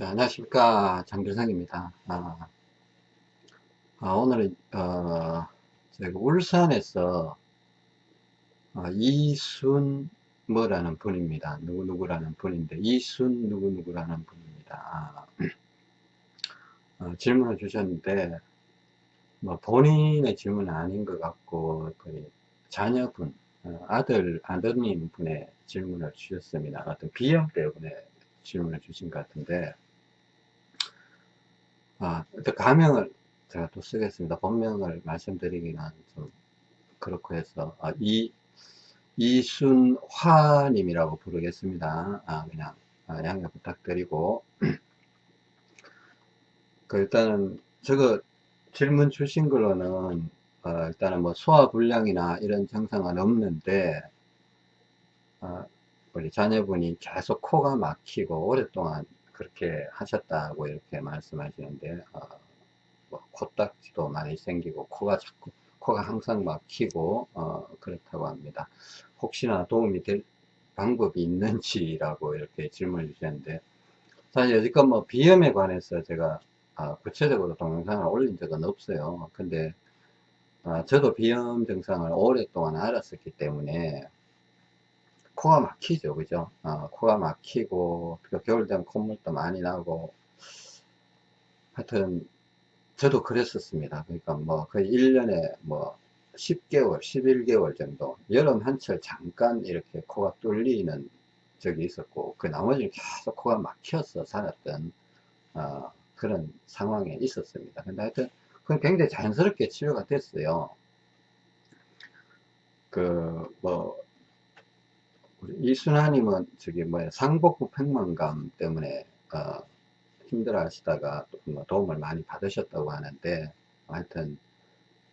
네, 안녕하십니까. 장준성입니다. 아, 아, 오늘은 어, 제가 울산에서 어, 이순 뭐라는 분입니다. 누구누구라는 분인데 이순 누구누구라는 분입니다. 아, 어, 질문을 주셨는데 뭐 본인의 질문은 아닌 것 같고 거의 자녀분 어, 아들 아드님 분의 질문을 주셨습니다. 어떤 비형 때문에 질문을 주신 것 같은데 아, 일단 가명을 제가 또 쓰겠습니다. 본명을 말씀드리기는 좀 그렇고 해서 아, 이 이순화님이라고 부르겠습니다. 아, 그냥 아, 양해 부탁드리고 그 일단은 저거 질문 주신 걸로는 어, 일단은 뭐 소화불량이나 이런 증상은 없는데 어, 우리 자녀분이 계속 코가 막히고 오랫동안 그렇게 하셨다고 이렇게 말씀하시는데 어, 뭐 코딱지도 많이 생기고 코가 자꾸 코가 항상 막히고 어, 그렇다고 합니다. 혹시나 도움이 될 방법이 있는지라고 이렇게 질문을 주셨는데 사실 여지껏 뭐 비염에 관해서 제가 아, 구체적으로 동영상을 올린 적은 없어요. 근데 아, 저도 비염 증상을 오랫동안 알았었기 때문에 코가 막히죠. 그죠? 어, 코가 막히고 겨울 되면 콧물도 많이 나고. 하여튼 저도 그랬었습니다. 그러니까 뭐 거의 1년에 뭐 10개월 11개월 정도 여름 한철 잠깐 이렇게 코가 뚫리는 적이 있었고 그 나머지는 계속 코가 막혀서 살았던 어, 그런 상황에 있었습니다. 근데 하여튼 그건 굉장히 자연스럽게 치료가 됐어요. 그뭐 이순하님은 저기 뭐야 상복부 팽만감 때문에 어, 힘들어 하시다가 뭐 도움을 많이 받으셨다고 하는데 하여튼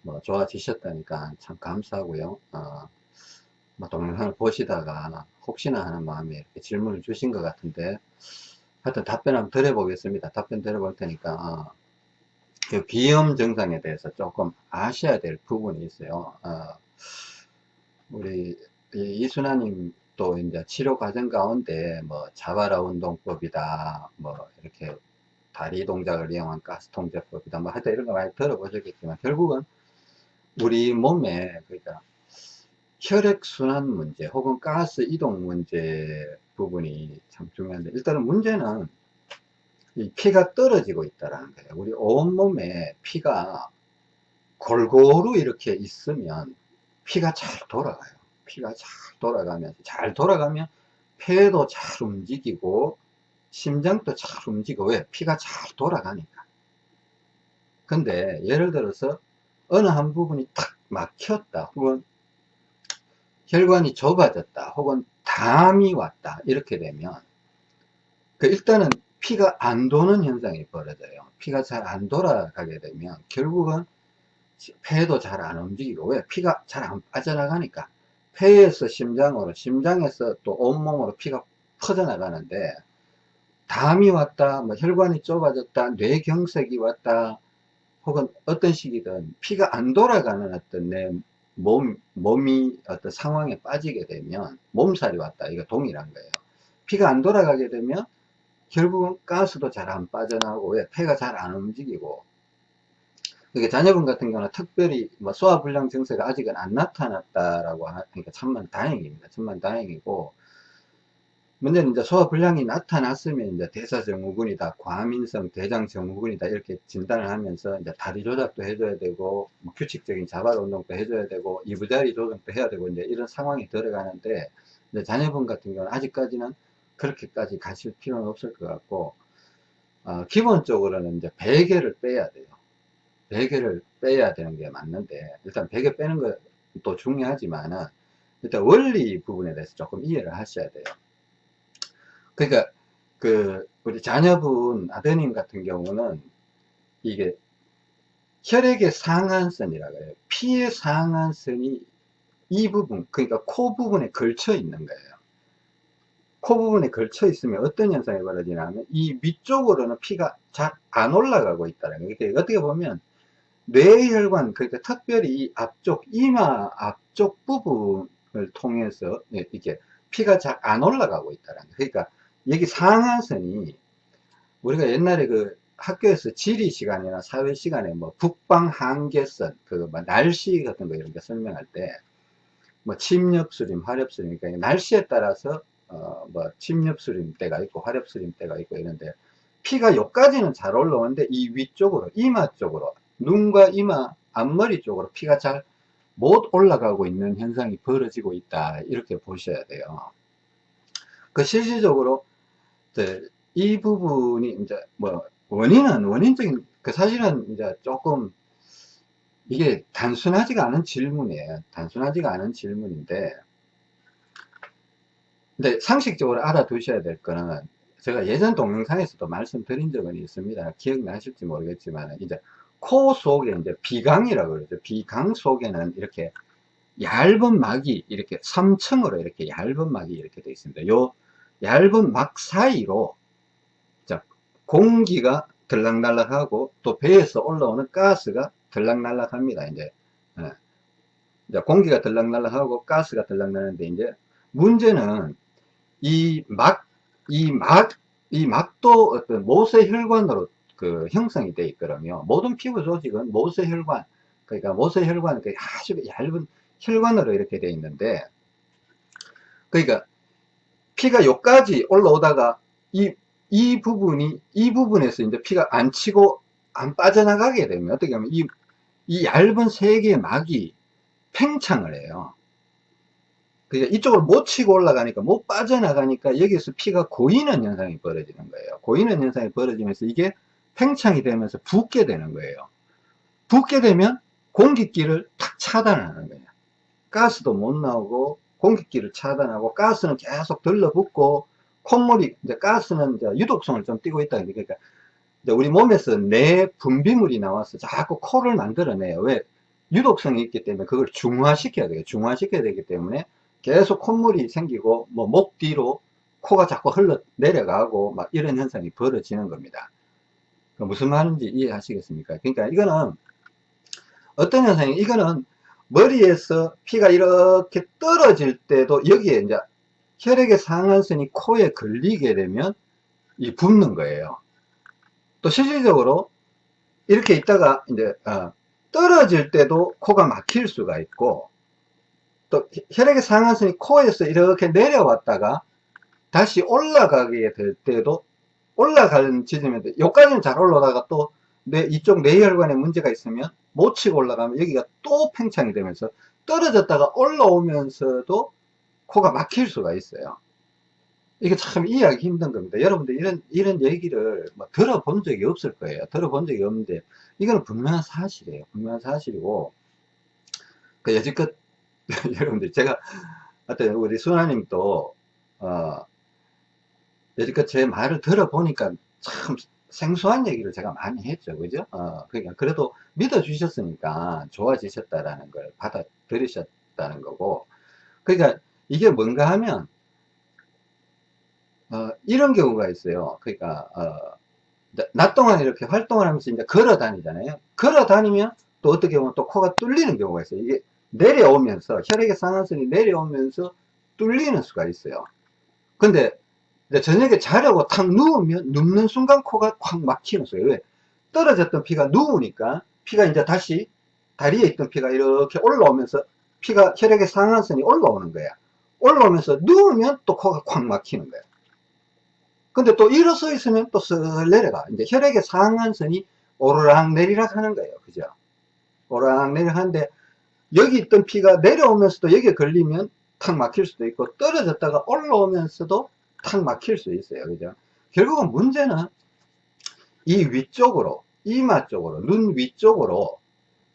뭐 좋아지셨다니까 참 감사하고요. 어, 뭐 동영상을 보시다가 혹시나 하는 마음에 이렇게 질문을 주신 것 같은데 하여튼 답변 한번 드려보겠습니다. 답변 드려볼 테니까 어, 그 비염 증상에 대해서 조금 아셔야 될 부분이 있어요. 어, 우리 이순하님 또 이제 치료 과정 가운데 뭐 자바라 운동법이다 뭐 이렇게 다리 동작을 이용한 가스 통제법이다 뭐 하여튼 이런 거 많이 들어보셨겠지만 결국은 우리 몸에 그러니까 혈액순환 문제 혹은 가스 이동 문제 부분이 참 중요한데 일단은 문제는 이 피가 떨어지고 있다라는 거예요. 우리 온몸에 피가 골고루 이렇게 있으면 피가 잘 돌아가요 피가 잘 돌아가면서 잘 돌아가면 폐도 잘 움직이고 심장도 잘 움직이고 왜? 피가 잘 돌아가니까. 근데 예를 들어서 어느 한 부분이 탁 막혔다 혹은 혈관이 좁아졌다 혹은 담이 왔다 이렇게 되면 그 일단은 피가 안 도는 현상이 벌어져요. 피가 잘 안 돌아가게 되면 결국은 폐도 잘 안 움직이고 왜? 피가 잘 안 빠져나가니까 폐에서 심장으로 심장에서 또 온몸으로 피가 퍼져나가는데 담이 왔다 뭐 혈관이 좁아졌다 뇌경색이 왔다 혹은 어떤 식이든 피가 안 돌아가는 어떤 내 몸, 몸이 어떤 상황에 빠지게 되면 몸살이 왔다. 이거 동일한 거예요. 피가 안 돌아가게 되면 결국은 가스도 잘 안 빠져나오고 왜? 폐가 잘 안 움직이고 그러니까 자녀분 같은 경우는 특별히 뭐 소화불량 증세가 아직은 안 나타났다라고 하니까 참만 다행입니다. 참만 다행이고 문제는 이제 소화불량이 나타났으면 이제 대사증후군이다, 과민성 대장증후군이다 이렇게 진단을 하면서 이제 다리 조작도 해줘야 되고 뭐 규칙적인 자발 운동도 해줘야 되고 이부자리 조정도 해야 되고 이제 이런 상황이 들어가는데 이제 자녀분 같은 경우는 아직까지는 그렇게까지 가실 필요는 없을 것 같고 어, 기본적으로는 이제 베개를 빼야 돼요. 베개를 빼야 되는 게 맞는데 일단 베개 빼는 것도 중요하지만 일단 원리 부분에 대해서 조금 이해를 하셔야 돼요. 그러니까 그 우리 자녀분 아드님 같은 경우는 이게 혈액의 상한선이라고 해요. 피의 상한선이 이 부분 그러니까 코 부분에 걸쳐 있는 거예요. 코 부분에 걸쳐 있으면 어떤 현상이 벌어지냐면 이 위쪽으로는 피가 잘 안 올라가고 있다는 거예요. 어떻게 보면 뇌혈관 그러니까 특별히 앞쪽 이마 앞쪽 부분을 통해서 이렇게 피가 잘 안 올라가고 있다는 그러니까 여기 상한선이 우리가 옛날에 그 학교에서 지리 시간이나 사회 시간에 뭐 북방 한계선, 그 뭐 날씨 같은 거 이런 게 설명할 때, 뭐 침엽수림, 화렵수림, 그러니까 날씨에 따라서 어 뭐 침엽수림 때가 있고 화렵수림 때가 있고 이런데 피가 여기까지는 잘 올라오는데 이 위쪽으로 이마 쪽으로 눈과 이마 앞머리 쪽으로 피가 잘 못 올라가고 있는 현상이 벌어지고 있다. 이렇게 보셔야 돼요. 그 실질적으로 이 부분이 이제 뭐 원인은 원인적인 그 사실은 이제 조금 이게 단순하지가 않은 질문이에요. 단순하지가 않은 질문인데 근데 상식적으로 알아두셔야 될 거는 제가 예전 동영상에서도 말씀드린 적은 있습니다. 기억나실지 모르겠지만, 이제 코 속에 이제 비강이라고 그러죠. 비강 속에는 이렇게 얇은 막이 이렇게 3층으로 이렇게 얇은 막이 이렇게 되어 있습니다. 요 얇은 막 사이로 자, 공기가 들락날락하고 또 배에서 올라오는 가스가 들락날락합니다. 이제, 예. 이제 공기가 들락날락하고 가스가 들락날락하는데 이제 문제는 이 막, 이 막, 이 막도 어떤 모세 혈관으로 그 형성이 되어 있거든요. 모든 피부 조직은 모세 혈관, 그러니까 모세 혈관, 그 아주 얇은 혈관으로 이렇게 되어 있는데, 그러니까 피가 여기까지 올라오다가 이, 이 부분이, 이 부분에서 이제 피가 안 치고 안 빠져나가게 되면 어떻게 하면 이, 이 얇은 세 개의 막이 팽창을 해요. 그러니까 이쪽으로 못 치고 올라가니까 못 빠져나가니까 여기서 피가 고이는 현상이 벌어지는 거예요. 고이는 현상이 벌어지면서 이게 팽창이 되면서 붓게 되는 거예요. 붓게 되면 공기길을 탁 차단하는 거예요. 가스도 못 나오고 공기길을 차단하고 가스는 계속 들러붙고 콧물이 이제 가스는 이제 유독성을 좀 띠고 있다 그러니까 우리 몸에서 내 분비물이 나와서 자꾸 코를 만들어내요. 왜? 유독성이 있기 때문에 그걸 중화시켜야 돼요. 중화시켜야 되기 때문에 계속 콧물이 생기고 뭐 목 뒤로 코가 자꾸 흘러 내려가고 막 이런 현상이 벌어지는 겁니다. 그 무슨 말인지 이해하시겠습니까? 그러니까 이거는 어떤 현상이 이거는 머리에서 피가 이렇게 떨어질 때도 여기에 이제 혈액의 상한선이 코에 걸리게 되면 이 붓는 거예요. 또 실질적으로 이렇게 있다가 이제 어, 떨어질 때도 코가 막힐 수가 있고 또 혈액의 상한선이 코에서 이렇게 내려왔다가 다시 올라가게 될 때도 올라가는 지점에 여기까지는 잘 올라가다가 또 내, 이쪽 뇌혈관에 문제가 있으면 못 치고 올라가면 여기가 또 팽창이 되면서 떨어졌다가 올라오면서도 코가 막힐 수가 있어요. 이게 참 이해하기 힘든 겁니다. 여러분들 이런, 이런 얘기를 뭐 들어본 적이 없을 거예요. 들어본 적이 없는데, 이거는 분명한 사실이에요. 분명한 사실이고, 그 여지껏 여러분들 제가 하여튼 우리 수나님도 어 여지껏 제 말을 들어보니까 참 생소한 얘기를 제가 많이 했죠. 그죠? 어 그러니까 그래도 믿어 주셨으니까 좋아지셨다라는 걸 받아들이셨다는 거고. 그러니까 이게 뭔가 하면 어 이런 경우가 있어요. 그러니까 어 낮 동안 이렇게 활동을 하면서 이제 걸어 다니잖아요. 걸어 다니면 또 어떻게 보면 또 코가 뚫리는 경우가 있어요. 이게 내려오면서 혈액의 상한선이 내려오면서 뚫리는 수가 있어요. 근데 저녁에 자려고 탁 누우면 눕는 순간 코가 콱 막히는 수가 왜? 떨어졌던 피가 누우니까 피가 이제 다시 다리에 있던 피가 이렇게 올라오면서 피가 혈액의 상한선이 올라오는 거야. 올라오면서 누우면 또 코가 콱 막히는 거야. 근데 또 일어서 있으면 또쓱 내려가. 이제 혈액의 상한선이 오르락 내리락 하는 거예요. 그죠? 오르락 내리락 하는데 여기 있던 피가 내려오면서도 여기에 걸리면 탁 막힐 수도 있고 떨어졌다가 올라오면서도 탁 막힐 수 있어요. 그죠? 결국은 문제는 이 위쪽으로 이마 쪽으로 눈 위쪽으로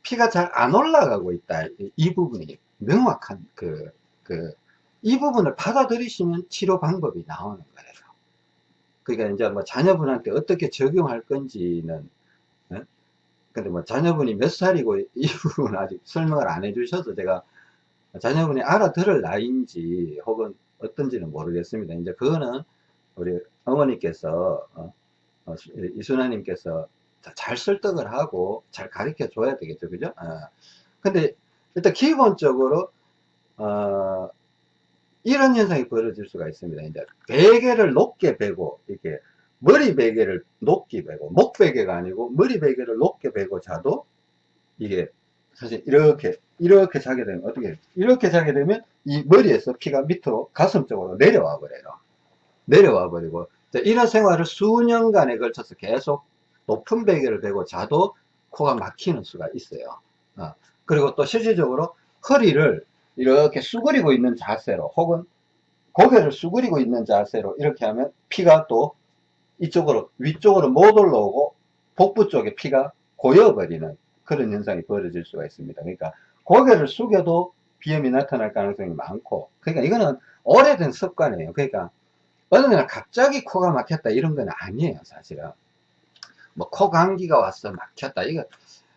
피가 잘 안 올라가고 있다. 이 부분이 명확한 그 그 이 부분을 받아들이시면 치료 방법이 나오는 거예요. 그러니까 이제 뭐 자녀분한테 어떻게 적용할 건지는 근데 뭐 자녀분이 몇 살이고 이 부분은 아직 설명을 안 해주셔서 제가 자녀분이 알아들을 나이인지 혹은 어떤지는 모르겠습니다. 이제 그거는 우리 어머니께서 어, 어, 이순아님께서 잘 설득을 하고 잘 가르쳐 줘야 되겠죠, 그죠? 어. 근데 일단 기본적으로 어, 이런 현상이 벌어질 수가 있습니다. 이제 베개를 높게 베고 이렇게 머리 베개를 높게 베고 목 베개가 아니고 머리 베개를 높게 베고 자도 이게 사실 이렇게 이렇게 자게 되면 어떻게 이렇게 자게 되면 이 머리에서 피가 밑으로 가슴 쪽으로 내려와 버려요. 내려와 버리고. 이런 생활을 수년간에 걸쳐서 계속 높은 베개를 베고 자도 코가 막히는 수가 있어요. 어. 그리고 또 실질적으로 허리를 이렇게 수그리고 있는 자세로 혹은 고개를 수그리고 있는 자세로 이렇게 하면 피가 또 이쪽으로 위쪽으로 못 올라오고 복부 쪽에 피가 고여버리는 그런 현상이 벌어질 수가 있습니다. 그러니까 고개를 숙여도 비염이 나타날 가능성이 많고 그러니까 이거는 오래된 습관이에요. 그러니까 어느 날 갑자기 코가 막혔다 이런 건 아니에요 사실은. 뭐 코 감기가 왔어 막혔다. 이거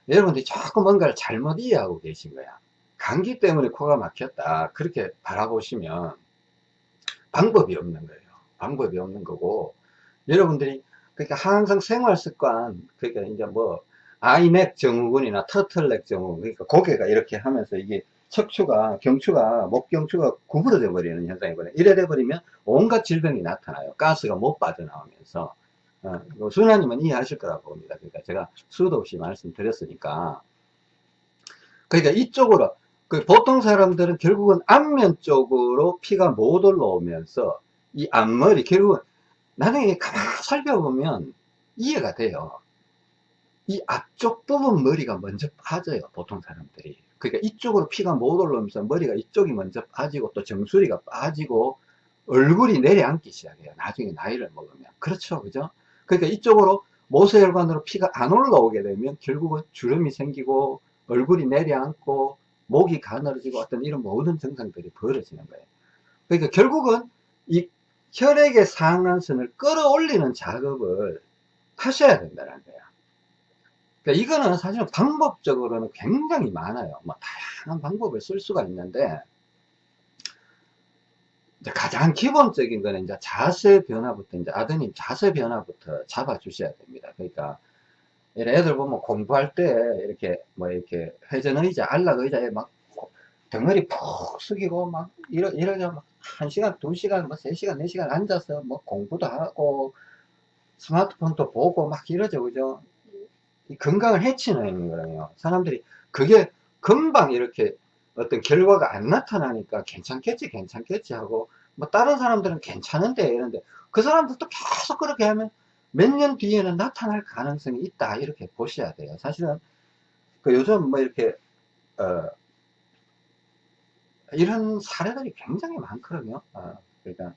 여러분들이 조금 뭔가를 잘못 이해하고 계신 거야. 감기 때문에 코가 막혔다. 그렇게 바라보시면 방법이 없는 거예요. 방법이 없는 거고 여러분들이 그러니까 항상 생활 습관 그러니까 이제 뭐 아이넥 증후군이나 터틀넥 증후군 그러니까 고개가 이렇게 하면서 이게 척추가 경추가 목 경추가 구부러져 버리는 현상이거든요. 이래 돼 버리면 온갖 질병이 나타나요. 가스가 못 빠져나오면서. 어, 순하님은 이해하실 거라고 봅니다. 그러니까 제가 수도 없이 말씀드렸으니까. 그러니까 이쪽으로 그 보통 사람들은 결국은 앞면 쪽으로 피가 못 올라오면서 이 앞머리 결국은 나중에 가만 살펴보면 이해가 돼요 이 앞쪽 부분 머리가 먼저 빠져요 보통 사람들이. 그러니까 이쪽으로 피가 못 올라오면서 머리가 이쪽이 먼저 빠지고 또 정수리가 빠지고 얼굴이 내려앉기 시작해요 나중에 나이를 먹으면. 그렇죠 그죠? 그러니까 이쪽으로 모세혈관으로 피가 안 올라오게 되면 결국은 주름이 생기고 얼굴이 내려앉고 목이 가늘어지고 어떤 이런 모든 증상들이 벌어지는 거예요. 그러니까 결국은 이 혈액의 상한선을 끌어올리는 작업을 하셔야 된다는 거예요 그러니까 이거는 사실은 방법적으로는 굉장히 많아요. 뭐 다양한 방법을 쓸 수가 있는데 가장 기본적인 거는 이제 자세 변화부터 이제 아드님 자세 변화부터 잡아 주셔야 됩니다. 그러니까 애들 보면 공부할 때 이렇게 뭐 이렇게 회전 의자, 안락 의자에 막 덩어리 푹 숙이고 막 이러 이러자 막한 시간, 두 시간, 뭐세 시간, 네 시간 앉아서 뭐 공부도 하고 스마트폰도 보고 막 이러죠, 그죠? 건강을 해치는 거예요. 사람들이 그게 금방 이렇게 어떤 결과가 안 나타나니까 괜찮겠지 괜찮겠지 하고 뭐 다른 사람들은 괜찮은데 이런데 그 사람들도 계속 그렇게 하면 몇 년 뒤에는 나타날 가능성이 있다 이렇게 보셔야 돼요. 사실은 그 요즘 뭐 이렇게 어 이런 사례들이 굉장히 많거든요. 어 그러니까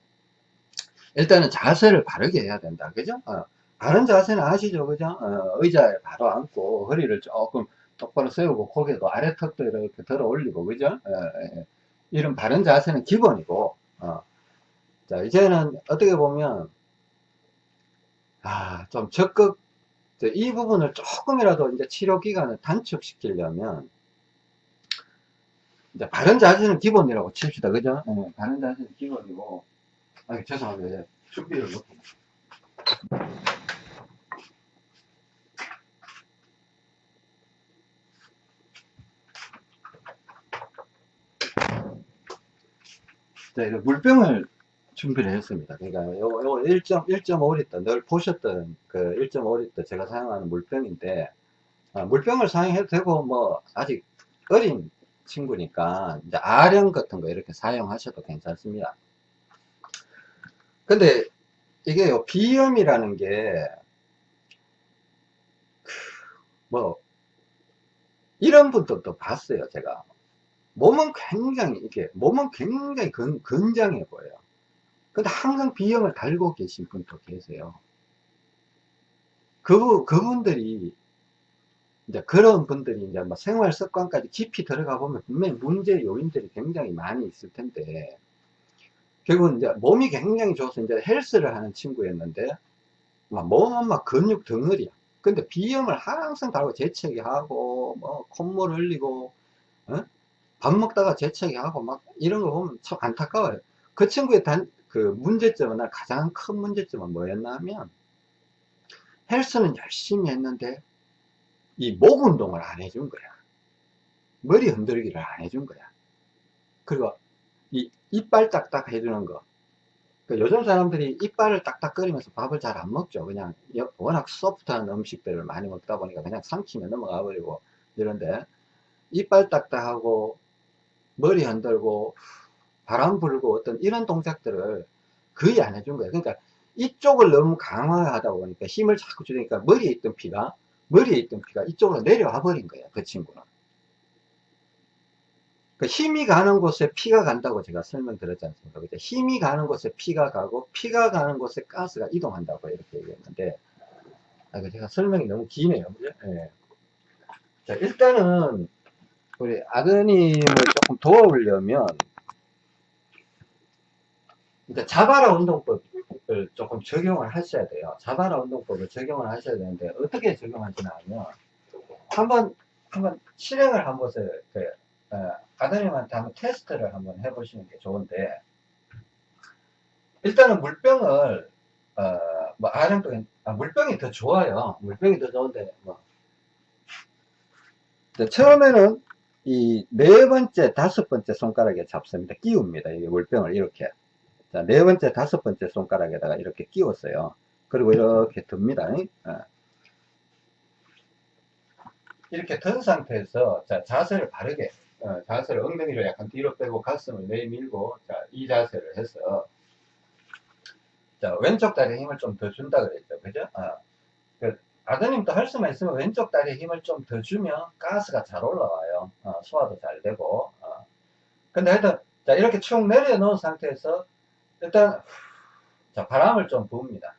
일단은 자세를 바르게 해야 된다. 그죠? 어 바른 자세는 아시죠? 그죠? 어, 의자에 바로 앉고 허리를 조금 똑바로 세우고 고개도 아래 턱도 이렇게 들어 올리고 그죠? 에, 에, 이런 바른 자세는 기본이고 어. 자 이제는 어떻게 보면 아 좀 적극 이 부분을 조금이라도 이제 치료 기간을 단축시키려면 이제 바른 자세는 기본이라고 칩시다. 그죠? 예, 바른 자세는 기본이고. 아 죄송합니다. 준비를 못했습니다 네, 물병을 준비를 했습니다. 그러니까 요, 요 1.5리터 늘 보셨던 그 1.5리터 제가 사용하는 물병인데 아, 물병을 사용해도 되고 뭐 아직 어린 친구니까 이제 아령 같은 거 이렇게 사용하셔도 괜찮습니다. 근데 이게 요 비염이라는 게 뭐 이런 분들도 봤어요 제가 몸은 굉장히 이렇게 몸은 굉장히 건, 건장해 보여요. 근데 항상 비염을 달고 계신 분도 계세요. 그 그분들이 이제 그런 분들이 이제 뭐 생활 습관까지 깊이 들어가 보면 분명히 문제 요인들이 굉장히 많이 있을 텐데 결국은 이제 몸이 굉장히 좋아서 이제 헬스를 하는 친구였는데 막 몸은 막 근육 덩어리야. 근데 비염을 항상 달고 재채기 하고 뭐 콧물 흘리고 어? 밥 먹다가 재채기 하고 막 이런 거 보면 참 안타까워요. 그 친구의 단, 그 문제점은, 가장 큰 문제점은 뭐였나 하면, 헬스는 열심히 했는데, 이 목 운동을 안 해준 거야. 머리 흔들기를 안 해준 거야. 그리고 이 이빨 딱딱 해주는 거. 그 요즘 사람들이 이빨을 딱딱거리면서 밥을 잘 안 먹죠. 그냥 여- 워낙 소프트한 음식들을 많이 먹다 보니까 그냥 삼키면 넘어가 버리고 이런데 이빨 딱딱하고 머리 흔들고 바람 불고 어떤 이런 동작들을 거의 안 해준 거예요. 그러니까 이쪽을 너무 강화하다 보니까 힘을 자꾸 주니까 머리에 있던 피가 머리에 있던 피가 이쪽으로 내려와 버린 거예요. 그 친구는. 그 힘이 가는 곳에 피가 간다고 제가 설명드렸지 않습니까? 그죠? 힘이 가는 곳에 피가 가고 피가 가는 곳에 가스가 이동한다고 이렇게 얘기했는데 아, 그 제가 설명이 너무 기네요. 그죠? 예. 자, 일단은 우리 아드님을 조금 도와보려면 이제 자바라 운동법을 조금 적용을 하셔야 돼요. 자바라 운동법을 적용을 하셔야 되는데 어떻게 적용하시냐 하면 한번 한번 실행을 한 것을 그, 어, 아드님한테 한번 테스트를 한번 해보시는 게 좋은데 일단은 물병을 어, 뭐 아령병 아, 물병이 더 좋아요. 물병이 더 좋은데 뭐 처음에는 이 네 번째, 다섯 번째 손가락에 잡습니다. 끼웁니다. 이 물병을 이렇게. 자, 네 번째, 다섯 번째 손가락에다가 이렇게 끼웠어요. 그리고 이렇게 듭니다. 어. 이렇게 든 상태에서 자, 자세를 바르게, 어, 자세를 엉덩이를 약간 뒤로 빼고 가슴을 내밀고, 자, 이 자세를 해서, 자, 왼쪽 다리에 힘을 좀 더 준다 그랬죠. 그죠? 어. 그 아드님도 할 수만 있으면 왼쪽 다리에 힘을 좀 더 주면 가스가 잘 올라와요. 어, 소화도 잘 되고. 어. 근데 하여튼, 자, 이렇게 쭉 내려놓은 상태에서 일단, 자, 바람을 좀 부읍니다.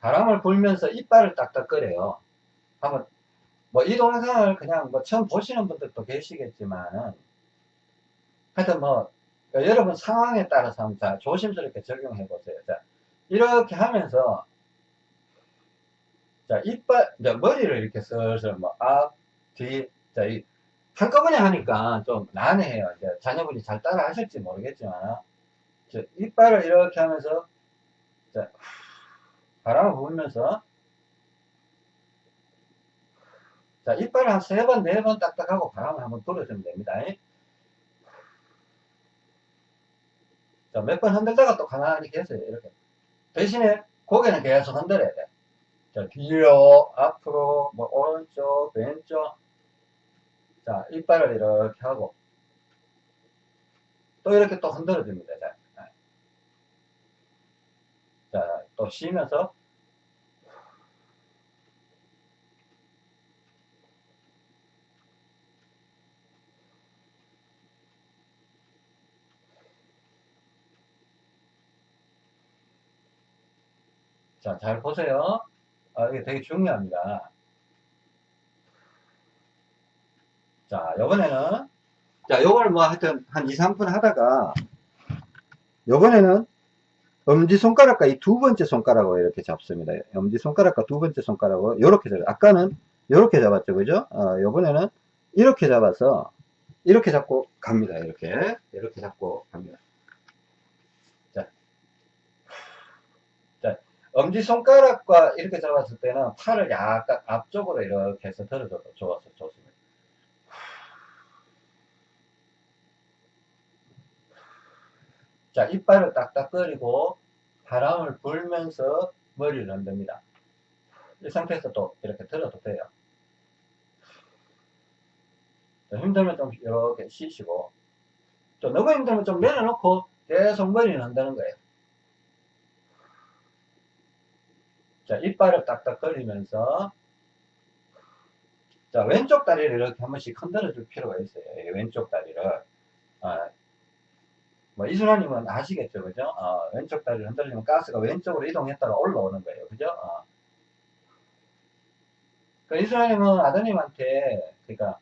바람을 불면서 이빨을 딱딱거려요. 한번, 뭐, 이 동영상을 그냥 뭐 처음 보시는 분들도 계시겠지만은, 하여튼 뭐, 여러분 상황에 따라서 한번 자, 조심스럽게 적용해 보세요. 자, 이렇게 하면서, 자, 이빨, 이제 머리를 이렇게 슬슬 뭐, 앞, 뒤, 자, 이, 한꺼번에 하니까 좀 난해해요. 이제 자녀분이 잘 따라 하실지 모르겠지만, 자, 이빨을 이렇게 하면서, 자, 바람을 부으면서, 자, 이빨을 한 세 번, 네 번 딱딱하고 바람을 한번 불어주면 됩니다. 자, 몇 번 흔들다가 또 가만히 계세요. 이렇게. 대신에 고개는 계속 흔들어야 돼. 자, 뒤로, 앞으로, 뭐, 오른쪽, 왼쪽. 자, 이빨을 이렇게 하고. 또 이렇게 또 흔들어 줍니다. 자, 자, 또 쉬면서. 자, 잘 보세요. 아, 이게 되게 중요합니다. 자, 요번에는, 자, 요걸 뭐 하여튼 한 2, 3분 하다가, 요번에는 엄지손가락과 이 두 번째 손가락으로 이렇게 잡습니다. 엄지손가락과 두 번째 손가락으로 이렇게 잡아요. 아까는 이렇게 잡았죠. 그죠? 어, 요번에는 이렇게 잡아서, 이렇게 잡고 갑니다. 이렇게. 이렇게 잡고 갑니다. 자. 자, 엄지손가락과 이렇게 잡았을 때는 팔을 약간 앞쪽으로 이렇게 해서 들어줘도 좋아서 좋습니다. 자, 이빨을 딱딱거리고 바람을 불면서 머리를 흔듭니다. 이 상태에서 또 이렇게 들어도 돼요. 자, 힘들면 좀 이렇게 쉬시고 또 너무 힘들면 좀 내려놓고 계속 머리를 흔드는 거예요. 자, 이빨을 딱딱거리면서 자, 왼쪽 다리를 이렇게 한 번씩 흔들어 줄 필요가 있어요. 왼쪽 다리를. 아, 뭐, 이순환님은 아시겠죠, 그죠? 어, 왼쪽 다리를 흔들리면 가스가 왼쪽으로 이동했다가 올라오는 거예요, 그죠? 어. 그 이순환님은 아드님한테, 그러니까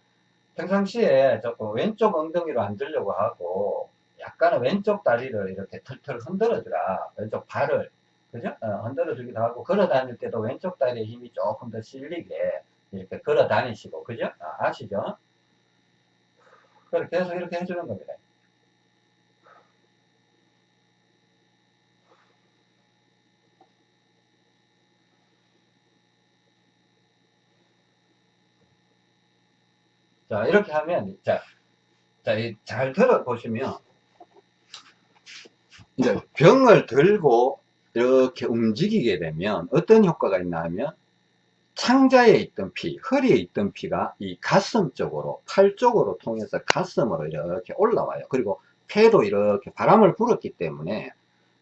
평상시에 조금 왼쪽 엉덩이로 앉으려고 하고, 약간은 왼쪽 다리를 이렇게 털털 흔들어 주라. 왼쪽 발을, 그죠? 어, 흔들어 주기도 하고, 걸어 다닐 때도 왼쪽 다리에 힘이 조금 더 실리게 이렇게 걸어 다니시고, 그죠? 아, 아시죠? 그렇게 계속 이렇게 해주는 겁니다. 자, 이렇게 하면, 자, 자, 이잘 들어보시면, 이제 병을 들고 이렇게 움직이게 되면 어떤 효과가 있나 하면 창자에 있던 피, 허리에 있던 피가 이 가슴 쪽으로, 팔 쪽으로 통해서 가슴으로 이렇게 올라와요. 그리고 폐도 이렇게 바람을 불었기 때문에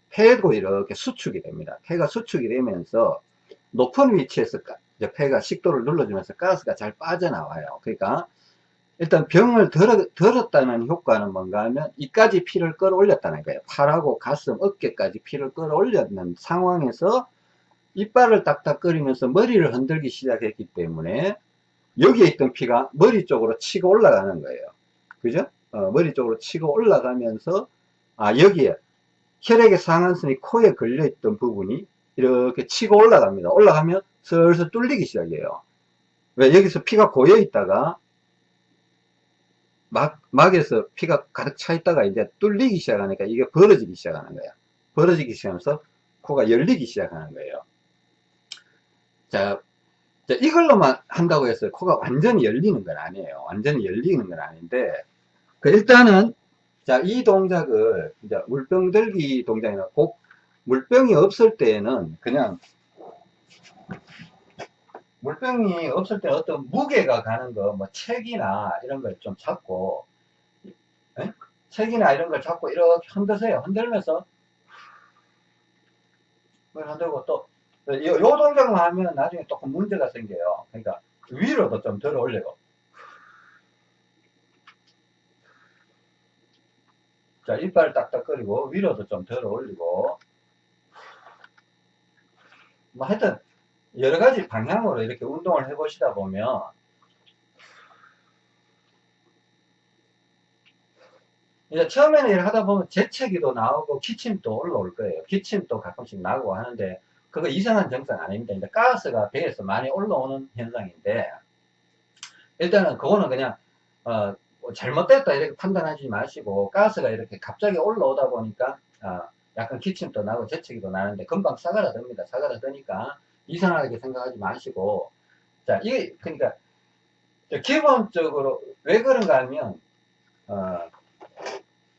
폐도 이렇게 수축이 됩니다. 폐가 수축이 되면서 높은 위치에서 폐가 식도를 눌러주면서 가스가 잘 빠져나와요. 그러니까 일단 병을 들었, 들었다는 효과는 뭔가 하면 이까지 피를 끌어올렸다는 거예요. 팔하고 가슴, 어깨까지 피를 끌어올렸는 상황에서 이빨을 딱딱거리면서 머리를 흔들기 시작했기 때문에 여기에 있던 피가 머리 쪽으로 치고 올라가는 거예요. 그죠? 어, 머리 쪽으로 치고 올라가면서 아 여기에 혈액의 상한선이 코에 걸려있던 부분이 이렇게 치고 올라갑니다. 올라가면 슬슬 뚫리기 시작해요. 왜 여기서 피가 고여 있다가 막, 막에서 피가 가득 차 있다가 이제 뚫리기 시작하니까 이게 벌어지기 시작하는 거야. 벌어지기 시작하면서 코가 열리기 시작하는 거예요. 자, 자, 이걸로만 한다고 해서 코가 완전히 열리는 건 아니에요. 완전히 열리는 건 아닌데, 그 일단은, 자, 이 동작을, 이제 물병 들기 동작이나 꼭, 물병이 없을 때에는 그냥, 물병이 없을 때 어떤 무게가 가는 거, 뭐 책이나 이런 걸 좀 잡고, 에? 책이나 이런 걸 잡고 이렇게 흔드세요. 흔들면서, 흔들고 또, 요, 요 동작만 하면 나중에 조금 문제가 생겨요. 그러니까 위로도 좀 들어 올리고. 자, 이빨 딱딱거리고 위로도 좀 들어 올리고. 뭐 하여튼 여러 가지 방향으로 이렇게 운동을 해 보시다 보면 이제 처음에는 이렇게 하다 보면 재채기도 나오고 기침도 올라올 거예요. 기침도 가끔씩 나고 하는데 그거 이상한 증상 아닙니다. 이제 가스가 배에서 많이 올라오는 현상인데 일단은 그거는 그냥 어, 뭐 잘못됐다 이렇게 판단하지 마시고 가스가 이렇게 갑자기 올라오다 보니까 어, 약간 기침도 나고 재채기도 나는데 금방 사가라듭니다. 사가라드니까 이상하게 생각하지 마시고 자 이게 그러니까 기본적으로 왜 그런가 하면 어,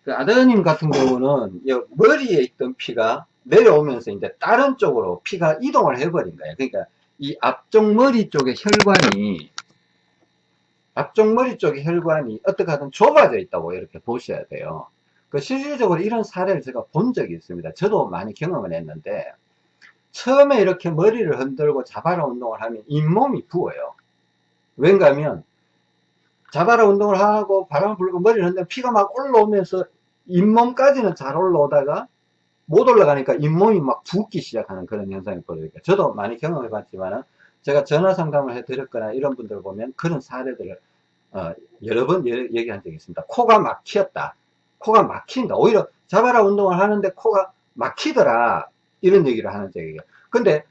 그 아드님 같은 경우는 머리에 있던 피가 내려오면서 이제 다른 쪽으로 피가 이동을 해버린 거예요. 그러니까 이 앞쪽 머리 쪽의 혈관이 앞쪽 머리 쪽의 혈관이 어떻게 하든 좁아져 있다고 이렇게 보셔야 돼요. 그 실질적으로 이런 사례를 제가 본 적이 있습니다. 저도 많이 경험을 했는데 처음에 이렇게 머리를 흔들고 자바라 운동을 하면 잇몸이 부어요. 왠가 하면 자바라 운동을 하고 바람 불고 머리를 흔들면 피가 막 올라오면서 잇몸까지는 잘 올라오다가 못 올라가니까 잇몸이 막 붓기 시작하는 그런 현상이 벌어져요. 저도 많이 경험해 봤지만 제가 전화 상담을 해 드렸거나 이런 분들 보면 그런 사례들을 어, 여러 번 얘기한 적이 있습니다. 코가 막히었다. 코가 막힌다. 오히려 자바라 운동을 하는데 코가 막히더라. 이런 얘기를 하는 적이에요. 근데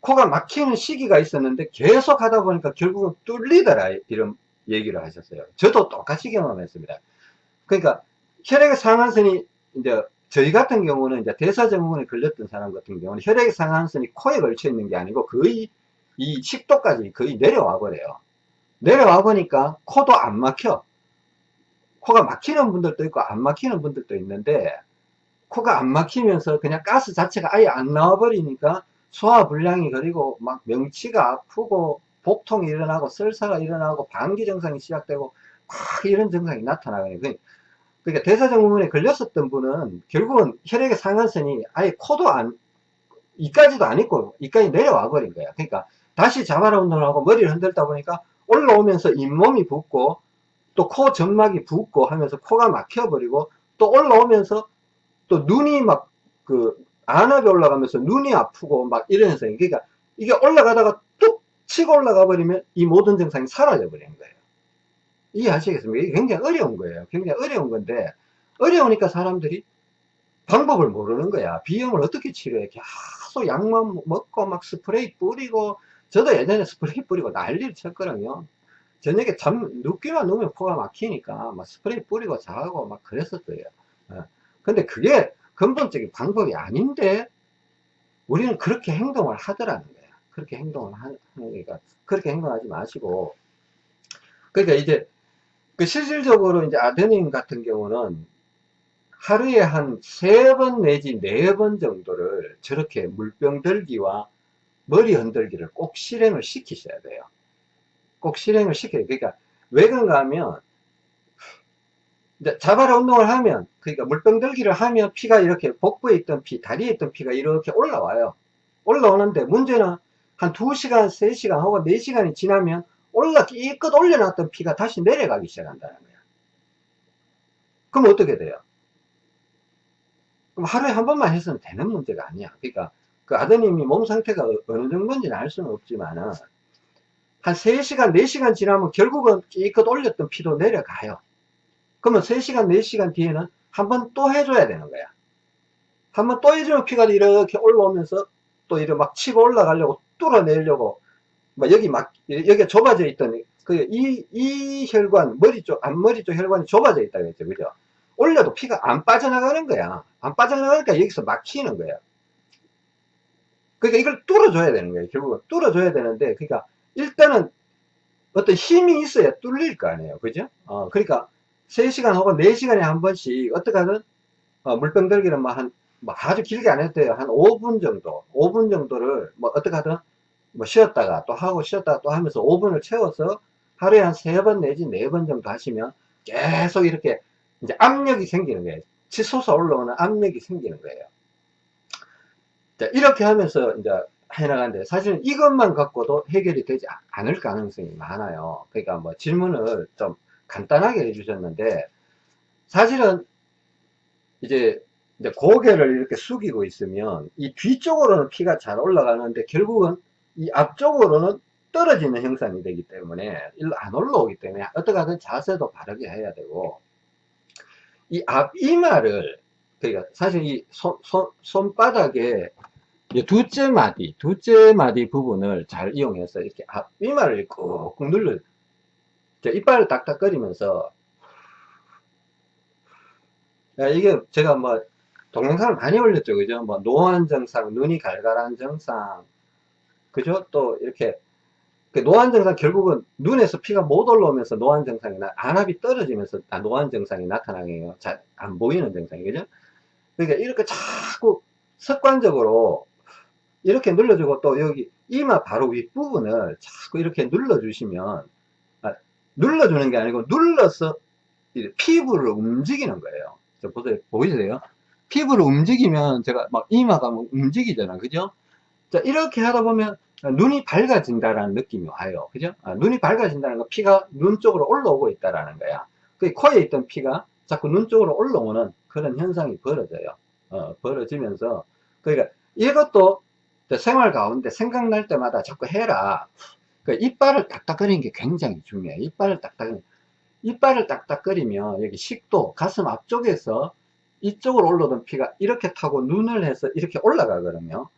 코가 막히는 시기가 있었는데 계속 하다 보니까 결국은 뚫리더라. 이런 얘기를 하셨어요. 저도 똑같이 경험했습니다. 그러니까 혈액의 상한선이 이제 저희 같은 경우는 이제 대사증후군에 걸렸던 사람 같은 경우는 혈액 상한선이 코에 걸쳐 있는 게 아니고 거의 이 식도까지 거의 내려와 버려요. 내려와 보니까 코도 안 막혀. 코가 막히는 분들도 있고 안 막히는 분들도 있는데 코가 안 막히면서 그냥 가스 자체가 아예 안 나와 버리니까 소화불량이 그리고 막 명치가 아프고 복통이 일어나고 설사가 일어나고 방기 증상이 시작되고 막 이런 증상이 나타나거든요. 그러니까 대사증후군에 걸렸었던 분은 결국은 혈액의 상한선이 아예 코도 안, 이까지도 안 있고 이까지 내려와 버린 거야. 그러니까 다시 자바라 운동을 하고 머리를 흔들다 보니까 올라오면서 잇몸이 붓고 또 코 점막이 붓고 하면서 코가 막혀버리고 또 올라오면서 또 눈이 막 그 안압이 올라가면서 눈이 아프고 막 이런 현상이 그러니까 이게 올라가다가 뚝 치고 올라가 버리면 이 모든 증상이 사라져 버리는 거예요. 이해하시겠습니까? 이게 굉장히 어려운 거예요. 굉장히 어려운 건데, 어려우니까 사람들이 방법을 모르는 거야. 비염을 어떻게 치료해? 계속 약만 먹고 막 스프레이 뿌리고, 저도 예전에 스프레이 뿌리고 난리를 쳤거든요. 저녁에 잠, 눕기만 누우면 코가 막히니까 막 스프레이 뿌리고 자고 막 그랬었어요. 어. 근데 그게 근본적인 방법이 아닌데, 우리는 그렇게 행동을 하더라는 거야. 그렇게 행동을 하는 거니까, 그렇게 행동하지 마시고, 그러니까 이제 그 실질적으로 이제 아드님 같은 경우는 하루에 한 세 번 내지 네 번 정도를 저렇게 물병 들기와 머리 흔들기를 꼭 실행을 시키셔야 돼요. 꼭 실행을 시켜요. 그러니까 왜 그런가 하면 자바라 운동을 하면 그러니까 물병 들기를 하면 피가 이렇게 복부에 있던 피, 다리에 있던 피가 이렇게 올라와요. 올라오는데 문제는 한 2시간, 3시간 혹은 4시간이 지나면 올라 이껏 올려놨던 피가 다시 내려가기 시작한다는 거야. 그럼 어떻게 돼요? 그럼 하루에 한 번만 했으면 되는 문제가 아니야. 그러니까 그 아드님이 몸 상태가 어- 어느 정도인지는 알 수는 없지만은 한 3시간, 4시간 지나면 결국은 이껏 올렸던 피도 내려가요. 그러면 3시간, 4시간 뒤에는 한 번 또 해줘야 되는 거야. 한 번 또 해주면 피가 이렇게 올라오면서 또 이렇게 막 치고 올라가려고 뚫어내려고 막 여기 막 여기 좁아져 있던 그이이 혈관 머리 쪽 앞머리 쪽 혈관이 좁아져 있다 그랬죠. 그죠? 올려도 피가 안 빠져나가는 거야. 안 빠져나가니까 여기서 막히는 거야. 그러니까 이걸 뚫어줘야 되는 거예요 결국은 뚫어줘야 되는데 그러니까 일단은 어떤 힘이 있어야 뚫릴 거 아니에요. 그죠? 어 그러니까 3시간 혹은 4시간에 한 번씩 어떻게 하든 어, 물병 들기는 뭐한 뭐 아주 길게 안 해도 돼요 한 5분 정도 5분 정도를 뭐 어떻게 하든 뭐 쉬었다가 또 하고 쉬었다가 또 하면서 5분을 채워서 하루에 한 3번 내지 4번 정도 하시면 계속 이렇게 이제 압력이 생기는 거예요. 치솟아 올라오는 압력이 생기는 거예요. 자, 이렇게 하면서 이제 해나가는데 사실은 이것만 갖고도 해결이 되지 않을 가능성이 많아요. 그러니까 뭐 질문을 좀 간단하게 해주셨는데 사실은 이제 이제 고개를 이렇게 숙이고 있으면 이 뒤쪽으로는 피가 잘 올라가는데 결국은 이 앞쪽으로는 떨어지는 형상이 되기 때문에 일로 안 올라오기 때문에 어떻게 하든 자세도 바르게 해야 되고 이 앞이마를 그러니까 사실 이 손, 손, 손바닥에 이 두째 마디 두째 마디 부분을 잘 이용해서 이렇게 앞이마를 꾹꾹 눌러 이빨을 딱딱거리면서 이게 제가 뭐 동영상을 많이 올렸죠 그죠 뭐 노안 증상 눈이 갈갈한 증상 그죠? 또 이렇게 그 노안 증상 결국은 눈에서 피가 못 올라오면서 노안 증상이 나 안압이 떨어지면서 아, 노안 증상이 나타나게요. 잘 안 보이는 증상이 그죠? 그러니까 이렇게 자꾸 습관적으로 이렇게 눌러주고 또 여기 이마 바로 윗부분을 자꾸 이렇게 눌러주시면 아, 눌러주는 게 아니고 눌러서 피부를 움직이는 거예요. 보세요. 보이세요? 피부를 움직이면 제가 막 이마가 뭐 움직이잖아. 그죠? 자, 이렇게 하다 보면 눈이 밝아진다라는 느낌이 와요. 그죠? 아, 눈이 밝아진다는 거 피가 눈 쪽으로 올라오고 있다라는 거야. 그 코에 있던 피가 자꾸 눈 쪽으로 올라오는 그런 현상이 벌어져요. 어, 벌어지면서 그러니까 이것도 생활 가운데 생각날 때마다 자꾸 해라. 그 이빨을 딱딱거리는 게 굉장히 중요해요. 이빨을 딱딱 이빨을 딱딱거리면 여기 식도 가슴 앞쪽에서 이쪽으로 올라오던 피가 이렇게 타고 눈을 해서 이렇게 올라가거든요.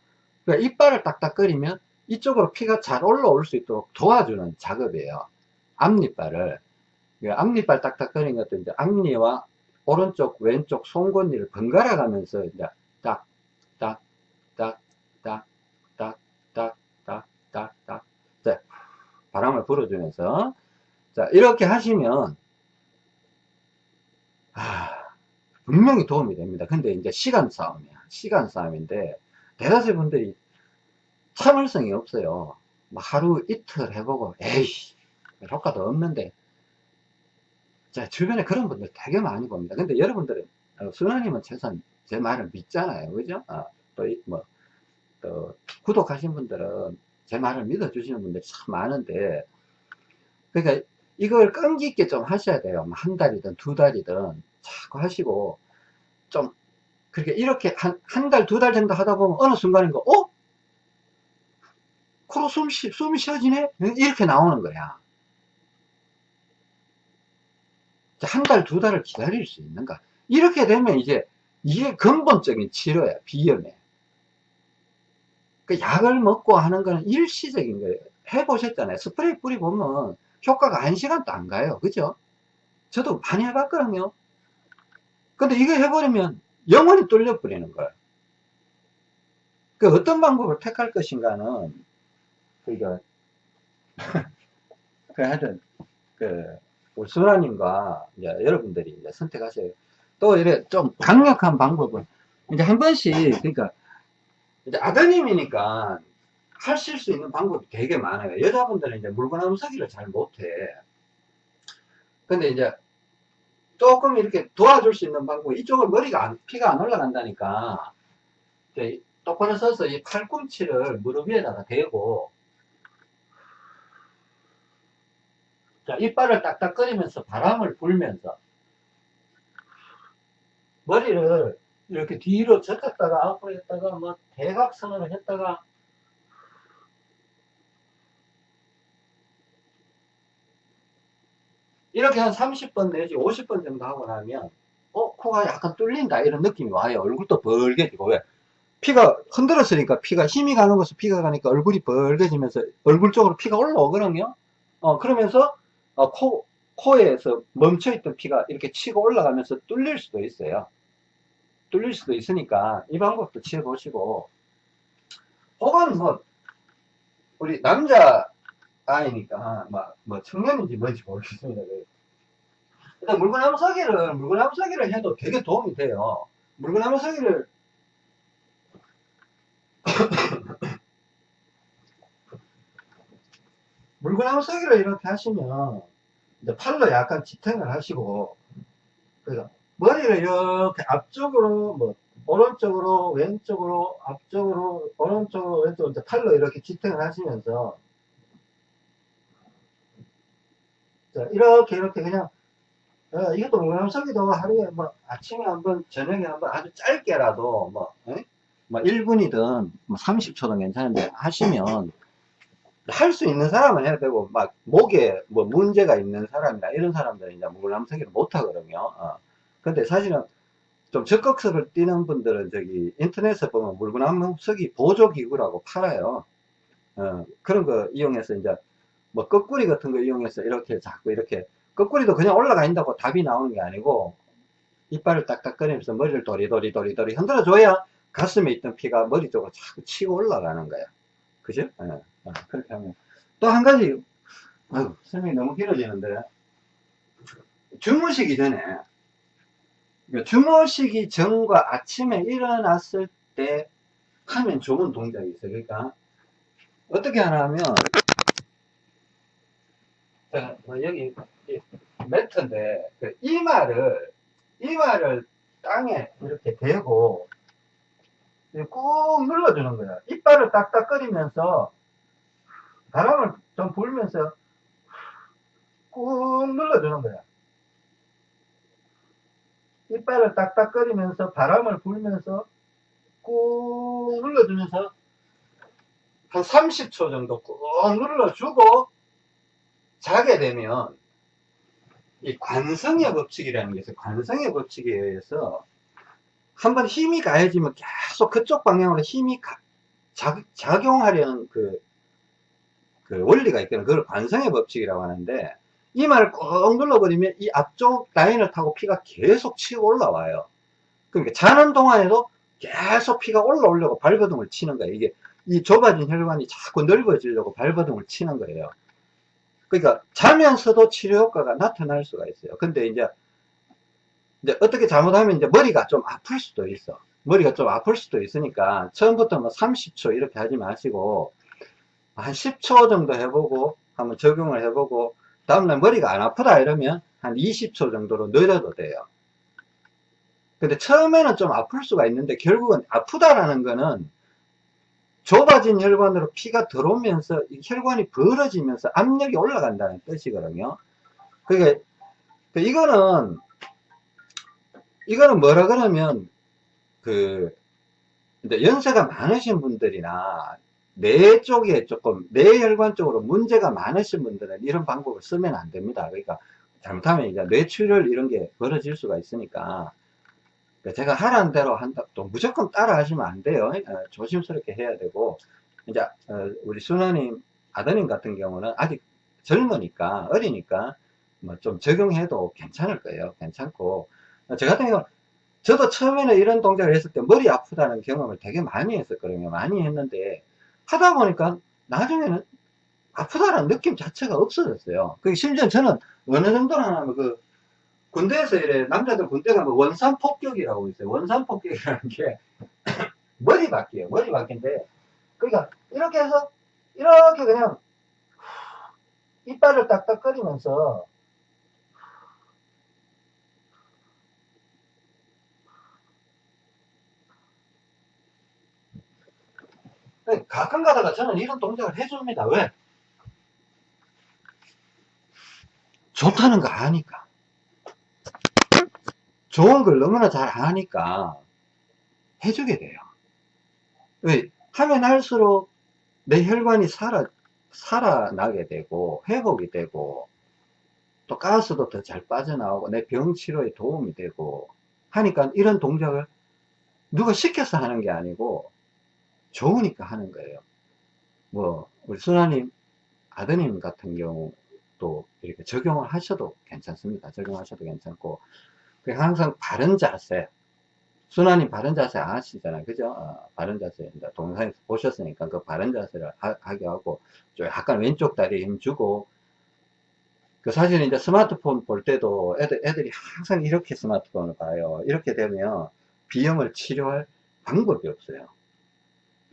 그러니까 이빨을 딱딱거리면 이쪽으로 피가 잘 올라올 수 있도록 도와주는 작업이에요. 앞니빨을. 앞니빨 딱딱거리는 것도 이제 앞니와 오른쪽, 왼쪽 송곳니를 번갈아 가면서 이제 딱, 딱, 딱, 딱, 딱, 딱, 딱, 딱, 딱. 자, 바람을 불어주면서. 자, 이렇게 하시면, 아, 분명히 도움이 됩니다. 근데 이제 시간 싸움이야. 시간 싸움인데, 대다수 분들이 참을성이 없어요. 하루 이틀 해보고 에이 효과도 없는데 자 주변에 그런 분들 되게 많이 봅니다. 근데 여러분들은 어, 순아님은 최소한 제 말을 믿잖아요. 그죠? 아, 또뭐 또 구독하신 분들은 제 말을 믿어주시는 분들이 참 많은데 그러니까 이걸 끈기 있게 좀 하셔야 돼요. 뭐한 달이든 두 달이든 자꾸 하시고 좀 그렇게 이렇게 한, 한 달, 두달 정도 하다 보면 어느 순간인가, 어? 코로 숨 쉬, 숨이 쉬어지네? 이렇게 나오는 거야. 한 달, 두 달을 기다릴 수 있는가? 이렇게 되면 이제 이게 근본적인 치료야, 비염에. 그 약을 먹고 하는 거는 일시적인 거예요. 해보셨잖아요. 스프레이 뿌리보면 효과가 한 시간도 안 가요. 그죠? 저도 많이 해봤거든요. 근데 이거 해버리면 영원히 뚫려버리는 거예요. 그 어떤 방법을 택할 것인가는, 그니까, 그 하여튼, 그, 우리 수라님과 이제 여러분들이 이제 선택하셔요. 또 이래 좀 강력한 방법은 이제 한 번씩 그러니까 이제 아드님이니까 하실 수 있는 방법이 되게 많아요. 여자분들은 이제 물구나무 서기를 잘 못해. 근데 이제 조금 이렇게 도와줄 수 있는 방법, 이쪽을 머리가 안, 피가 안 올라간다니까, 똑바로 서서 이 팔꿈치를 무릎 위에다가 대고, 자, 이빨을 딱딱거리면서 바람을 불면서, 머리를 이렇게 뒤로 젖혔다가 앞으로 했다가, 뭐, 대각선으로 했다가, 이렇게 한 30번 내지 50번 정도 하고 나면 어 코가 약간 뚫린다 이런 느낌이 와요. 얼굴도 벌게지고. 왜? 피가 흔들었으니까 피가 힘이 가는 곳에 피가 가니까 얼굴이 벌게지면서 얼굴 쪽으로 피가 올라오거든요. 어 그러면서 어, 코 코에서 멈춰있던 피가 이렇게 치고 올라가면서 뚫릴 수도 있어요 뚫릴 수도 있으니까 이 방법도 취해보시고 혹은 뭐 우리 남자 아이니까 뭐, 뭐 청년인지 뭔지 모르겠습니다. 일단 물구나무 서기를 물구나무 서기를 해도 되게 도움이 돼요. 물구나무 서기를 물구나무 서기를 이렇게 하시면 이제 팔로 약간 지탱을 하시고 그러니까 머리를 이렇게 앞쪽으로 뭐 오른쪽으로 왼쪽으로 앞쪽으로 오른쪽으로 왼쪽으로 팔로 이렇게 지탱을 하시면서 자, 이렇게 이렇게 그냥 어, 이것도 물구나무서기도 하루에 뭐 아침에 한번 저녁에 한번 아주 짧게라도 뭐, 에? 뭐 1분이든 뭐 30초든 괜찮은데 하시면 할 수 있는 사람은 해야 되고 막 목에 뭐 문제가 있는 사람이나 이런 사람들은 이제 물구나무서기를 못 하거든요. 어. 근데 사실은 좀 적극성을 띄는 분들은 저기 인터넷에 보면 물구나무서기 보조기구라고 팔아요. 어, 그런 거 이용해서 이제 뭐 거꾸리 같은 거 이용해서 이렇게 자꾸 이렇게 거꾸리도 그냥 올라가 있다고 답이 나오는 게 아니고 이빨을 딱딱거리면서 머리를 도리도리도리도리 흔들어 줘야 가슴에 있던 피가 머리 쪽으로 자꾸 치고 올라가는 거야. 그죠? 네. 그렇게 하면. 또 한 가지, 아유, 설명이 너무 길어지는데. 주무시기 전에, 그러니까 주무시기 전과 아침에 일어났을 때 하면 좋은 동작이 있어요. 그러니까, 어떻게 하나 하면, 자, 뭐 여기 매트인데 그 이마를 이마를 땅에 이렇게 대고 꾹 눌러주는 거야. 이빨을 딱딱거리면서 바람을 좀 불면서 꾹 눌러주는 거야. 이빨을 딱딱거리면서 바람을 불면서 꾹 눌러주면서 한 30초 정도 꾹 눌러주고 자게 되면 이 관성의 법칙이라는 게 있어요. 관성의 법칙에 의해서 한번 힘이 가해지면 계속 그쪽 방향으로 힘이 가, 작, 작용하려는 그, 그 원리가 있거든요. 그걸 관성의 법칙이라고 하는데 이 말을 꾹 눌러버리면 이 앞쪽 라인을 타고 피가 계속 치고 올라와요. 그러니까 자는 동안에도 계속 피가 올라오려고 발버둥을 치는 거예요. 이게 이 좁아진 혈관이 자꾸 넓어지려고 발버둥을 치는 거예요. 그러니까 자면서도 치료 효과가 나타날 수가 있어요. 근데 이제, 이제 어떻게 잘못하면 이제 머리가 좀 아플 수도 있어. 머리가 좀 아플 수도 있으니까 처음부터 뭐 30초 이렇게 하지 마시고 한 10초 정도 해보고 한번 적용을 해보고 다음날 머리가 안 아프다 이러면 한 20초 정도로 늘려도 돼요. 근데 처음에는 좀 아플 수가 있는데 결국은 아프다라는 거는 좁아진 혈관으로 피가 들어오면서 혈관이 벌어지면서 압력이 올라간다는 뜻이거든요. 그러니까 이거는 이거는 뭐라 그러면 그 연세가 많으신 분들이나 뇌 쪽에 조금 뇌혈관 쪽으로 문제가 많으신 분들은 이런 방법을 쓰면 안 됩니다. 그러니까 잘못하면 이제 뇌출혈 이런 게 벌어질 수가 있으니까 그러니까 제가 하라는 대로 한다, 또 무조건 따라 하시면 안 돼요. 어, 조심스럽게 해야 되고, 이제, 어, 우리 순아님, 아드님 같은 경우는 아직 젊으니까, 어리니까, 뭐 좀 적용해도 괜찮을 거예요. 괜찮고. 어, 저 같은 경우는, 저도 처음에는 이런 동작을 했을 때 머리 아프다는 경험을 되게 많이 했었거든요. 많이 했는데, 하다 보니까 나중에는 아프다는 느낌 자체가 없어졌어요. 그 심지어 저는 어느 정도나 하면 그, 군대에서 이래 남자들 군대 가면 원산 폭격이라고 있어요. 원산 폭격이라는 게 머리 바퀴예요. 머리 바퀴인데 그러니까 이렇게 해서 이렇게 그냥 이빨을 딱딱거리면서 가끔 가다가 저는 이런 동작을 해줍니다. 왜? 좋다는 거 아니까. 좋은 걸 너무나 잘 아니까 해주게 돼요. 왜? 하면 할수록 내 혈관이 살아, 살아나게 되고, 회복이 되고, 또 가스도 더 잘 빠져나오고, 내 병 치료에 도움이 되고, 하니까 이런 동작을 누가 시켜서 하는 게 아니고, 좋으니까 하는 거예요. 뭐, 우리 순아님, 아드님 같은 경우도 이렇게 적용을 하셔도 괜찮습니다. 적용하셔도 괜찮고, 항상 바른 자세, 순환이 바른 자세 아시잖아요. 그죠? 어, 바른 자세. 동영상에서 보셨으니까 그 바른 자세를 하, 게 하고, 좀 약간 왼쪽 다리에 힘 주고, 그 사실 이제 스마트폰 볼 때도 애들, 애들이 항상 이렇게 스마트폰을 봐요. 이렇게 되면 비염을 치료할 방법이 없어요.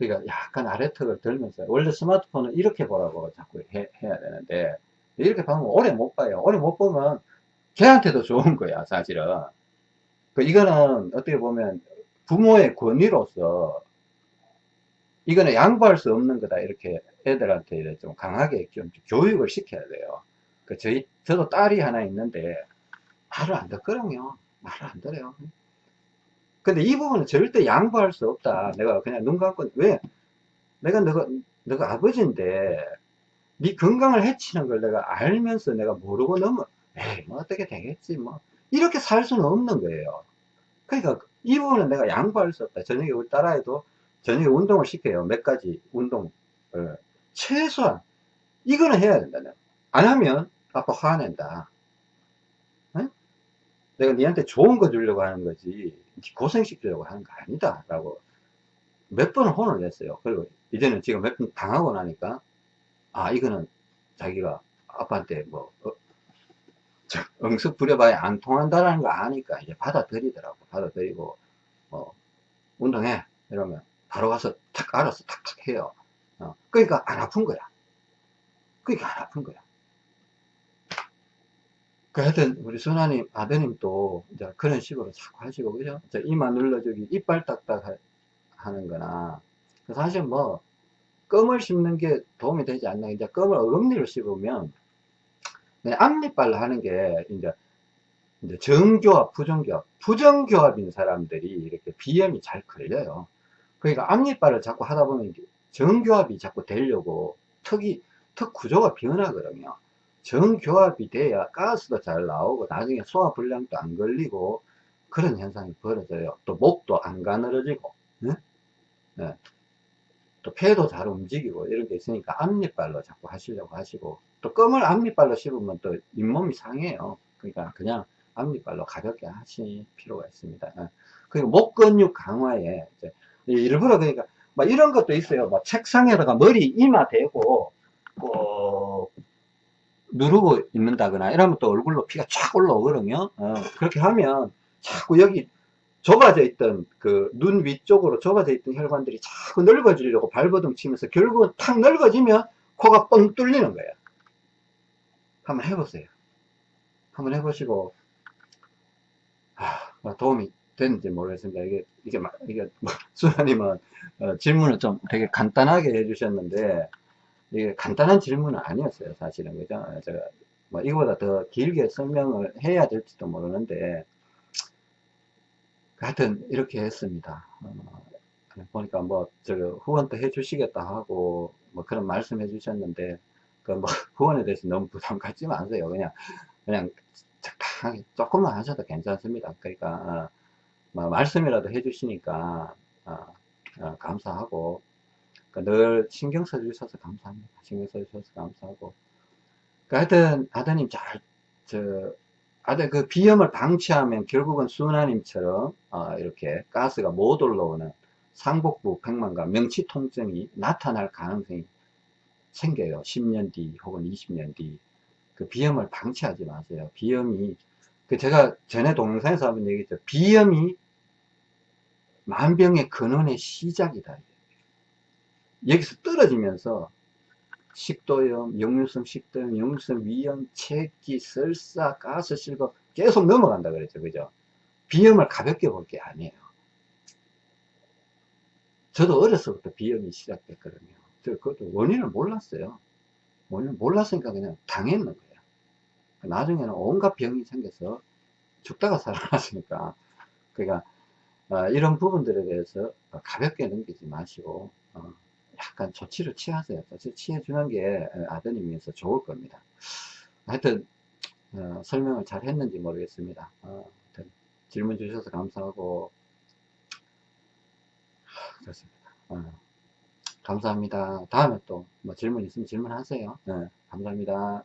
그러니까 약간 아래턱을 들면서, 원래 스마트폰은 이렇게 보라고 자꾸 해, 해야 되는데, 이렇게 보면 오래 못 봐요. 오래 못 보면 걔한테도 좋은 거야, 사실은. 그 이거는 어떻게 보면 부모의 권위로서 이거는 양보할 수 없는 거다 이렇게 애들한테 좀 강하게 좀 교육을 시켜야 돼요. 그 저희 저도 딸이 하나 있는데 말을 안 듣거든요. 말을 안 들어요. 근데 이 부분은 절대 양보할 수 없다. 내가 그냥 눈 감고 왜? 내가 너가 너가 아버지인데 네 건강을 해치는 걸 내가 알면서 내가 모르고 넘어 에이 뭐 어떻게 되겠지 뭐 이렇게 살 수는 없는 거예요. 그러니까 이 부분은 내가 양보할 수 없다. 저녁에 우리 딸아이도 저녁에 운동을 시켜요. 몇 가지 운동. 을. 최소한 이거는 해야 된다. 안 하면 아빠 화낸다. 응? 내가 니한테 좋은 거 주려고 하는 거지 고생시키려고 하는 거 아니다. 라고 몇 번을 혼을 냈어요. 그리고 이제는 지금 몇 번 당하고 나니까 아 이거는 자기가 아빠한테 뭐 어, 응습 부려봐야 안 통한다는 거 아니까 이제 받아들이더라고. 받아들이고, 뭐, 운동해. 이러면 바로 가서 탁 알아서 탁탁 해요. 어, 그러니까 안 아픈 거야. 그러니까 안 아픈 거야. 그 하여튼, 우리 순아님, 아드님도 이제 그런 식으로 자꾸 하시고, 그죠? 이마 눌러주기, 이빨 딱딱 하는 거나, 사실 뭐, 껌을 씹는 게 도움이 되지 않나. 이제 껌을 어금니로 씹으면 네, 앞니빨로 하는 게 이제 이제 정교합, 부정교합, 부정교합인 사람들이 이렇게 비염이 잘 걸려요. 그러니까 앞니빨을 자꾸 하다 보면 정교합이 자꾸 되려고 턱이 턱 구조가 변하거든요. 정교합이 돼야 가스도 잘 나오고 나중에 소화불량도 안 걸리고 그런 현상이 벌어져요. 또 목도 안 가늘어지고 네? 네. 또 폐도 잘 움직이고 이런 게 있으니까 앞니빨로 자꾸 하시려고 하시고 또 껌을 앞니빨로 씹으면 또 잇몸이 상해요 그러니까 그냥 앞니빨로 가볍게 하실 필요가 있습니다 어. 그리고 목 근육 강화에 일부러 그러니까 막 이런 것도 있어요 막 책상에다가 머리 이마 대고 꼭 누르고 있는다거나 이러면 또 얼굴로 피가 쫙 올라오거든요 어, 그렇게 하면 자꾸 여기 좁아져 있던 그 눈 위쪽으로 좁아져 있던 혈관들이 자꾸 넓어지려고 발버둥 치면서 결국은 탁 넓어지면 코가 뻥 뚫리는 거예요. 한번 해보세요. 한번 해보시고 아, 뭐 도움이 됐는지 모르겠습니다. 이게 이게 이게 뭐, 수아님은 어, 질문을 좀 되게 간단하게 해주셨는데 이게 간단한 질문은 아니었어요. 사실은 그죠? 제가 뭐 이거보다 더 길게 설명을 해야 될지도 모르는데 하여튼 이렇게 했습니다. 어, 보니까 뭐 저 후원도 해주시겠다 하고 뭐 그런 말씀 해 주셨는데 그 뭐 후원에 대해서 너무 부담 갖지 마세요. 그냥 그냥 적당하게 조금만 하셔도 괜찮습니다. 그러니까 어, 뭐 말씀이라도 해주시니까 어, 어, 감사하고 그러니까 늘 신경 써주셔서 감사합니다. 신경 써주셔서 감사하고 그 하여튼 아드님 잘 저 아들 그 비염을 방치하면 결국은 수은아님처럼 어, 이렇게 가스가 못 올라오는 상복부 백만과 명치 통증이 나타날 가능성이 생겨요. 10년 뒤 혹은 20년 뒤. 그 비염을 방치하지 마세요. 비염이 그 제가 전에 동영상에서 한번 얘기했죠. 비염이 만병의 근원의 시작이다. 여기서 떨어지면서 식도염, 역류성 식도염, 역류성 위염, 체기, 설사, 가스, 실버 계속 넘어간다 그랬죠. 그죠? 비염을 가볍게 볼 게 아니에요. 저도 어렸을 때 비염이 시작됐거든요. 저 그것도 원인을 몰랐어요. 원인을 몰랐으니까 그냥 당했는 거예요. 나중에는 온갖 병이 생겨서 죽다가 살아났으니까. 그러니까 어, 이런 부분들에 대해서 가볍게 넘기지 마시고 어, 약간 조치를 취하세요. 조치 취해주는 게 아드님에서 좋을 겁니다. 하여튼 어, 설명을 잘 했는지 모르겠습니다. 어, 질문 주셔서 감사하고 그렇습니다. 어, 감사합니다. 다음에 또 뭐 질문 있으면 질문하세요. 네, 감사합니다.